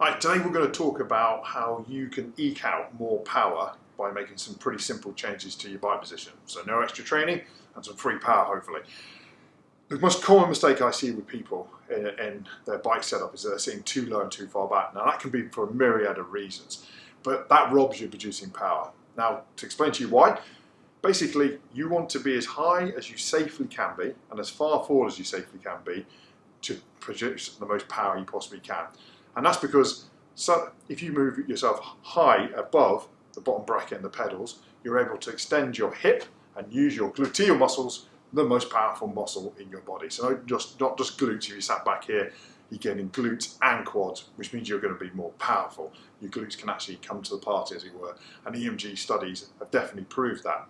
Right, today we're going to talk about how you can eke out more power by making some pretty simple changes to your bike position. So no extra training and some free power hopefully. The most common mistake I see with people in, in their bike setup is they're sitting too low and too far back. Now that can be for a myriad of reasons, but that robs you of producing power. Now to explain to you why, basically you want to be as high as you safely can be and as far forward as you safely can be to produce the most power you possibly can. And that's because so if you move yourself high above the bottom bracket and the pedals, you're able to extend your hip and use your gluteal muscles, the most powerful muscle in your body. So not just, not just glutes, if you sat back here, you're getting glutes and quads, which means you're going to be more powerful. Your glutes can actually come to the party, as it were. And EMG studies have definitely proved that.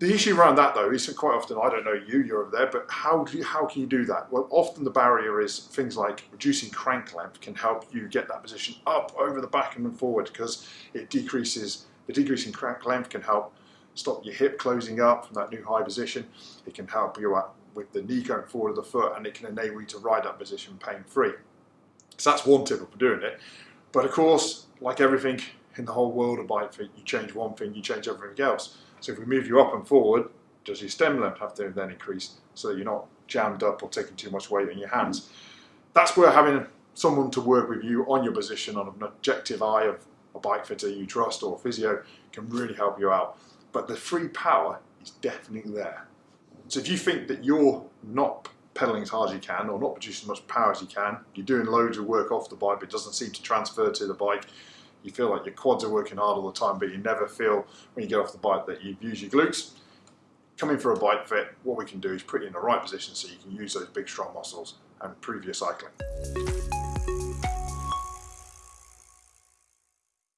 The issue around that though is quite often, I don't know you, you're over there, but how, do you, how can you do that? Well, often the barrier is things like reducing crank length can help you get that position up over the back and then forward because it decreases, the decreasing crank length can help stop your hip closing up from that new high position. It can help you out with the knee going forward of the foot and it can enable you to ride that position pain free. So that's one tip of doing it. But of course, like everything in the whole world of bike fit, you change one thing, you change everything else. So if we move you up and forward, does your stem length have to then increase so that you're not jammed up or taking too much weight in your hands? That's where having someone to work with you on your position on an objective eye of a bike fitter you trust or a physio can really help you out. But the free power is definitely there. So if you think that you're not pedaling as hard as you can or not producing as much power as you can, you're doing loads of work off the bike but it doesn't seem to transfer to the bike, you feel like your quads are working hard all the time, but you never feel when you get off the bike that you've used your glutes. Coming for a bike fit, what we can do is put you in the right position so you can use those big strong muscles and improve your cycling.